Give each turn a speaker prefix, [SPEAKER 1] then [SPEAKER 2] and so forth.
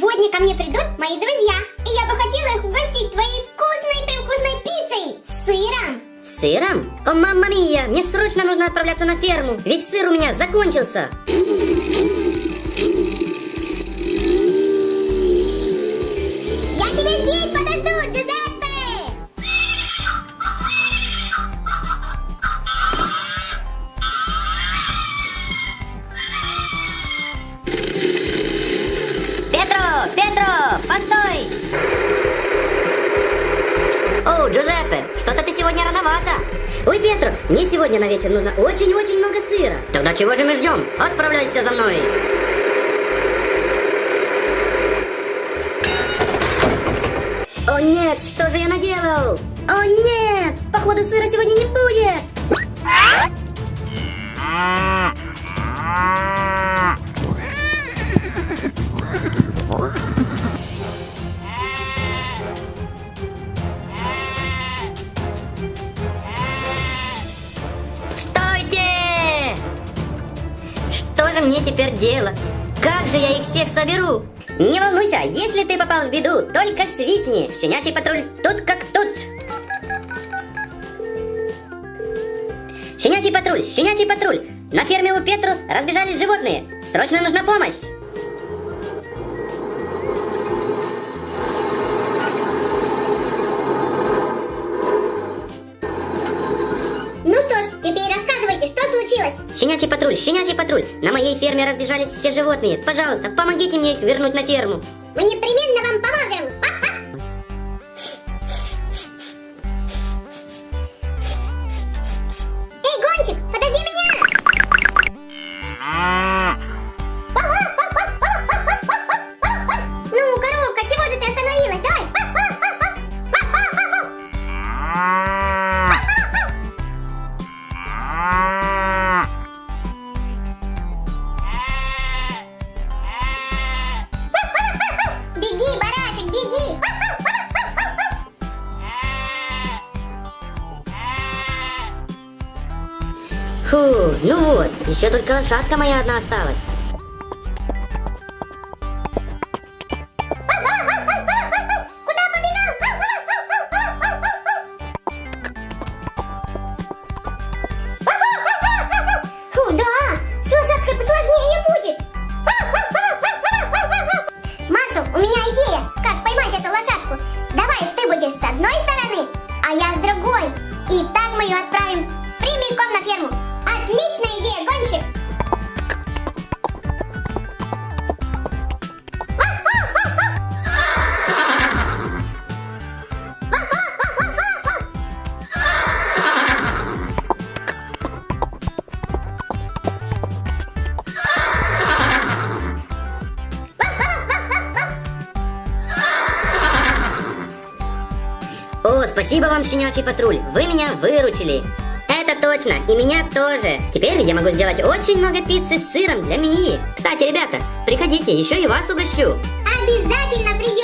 [SPEAKER 1] Сегодня ко мне придут мои друзья, и я бы хотела их угостить твоей вкусной-превкусной пиццей с сыром.
[SPEAKER 2] Сыром? О, мамма мия, мне срочно нужно отправляться на ферму, ведь сыр у меня закончился. О, Джузеппе, что-то ты сегодня рановато. Ой, Петро, мне сегодня на вечер нужно очень-очень много сыра. Тогда чего же мы ждем? Отправляйся за мной. О нет, что же я наделал? О нет, походу сыра сегодня не будет. Же мне теперь делать? Как же я их всех соберу? Не волнуйся, если ты попал в беду, только свистни. Щенячий патруль тут как тут. Щенячий патруль, щенячий патруль. На ферме у Петру разбежались животные. Срочно нужна помощь. Щенячий патруль, щенячий патруль. На моей ферме разбежались все животные. Пожалуйста, помогите мне их вернуть на ферму.
[SPEAKER 1] Мы непременно вам поможем. Ха-ха.
[SPEAKER 2] Фу, ну вот, еще только лошадка моя одна осталась. Спасибо вам, щенячий патруль, вы меня выручили. Это точно, и меня тоже. Теперь я могу сделать очень много пиццы с сыром для Мии. Кстати, ребята, приходите, еще и вас угощу.
[SPEAKER 1] Обязательно придем.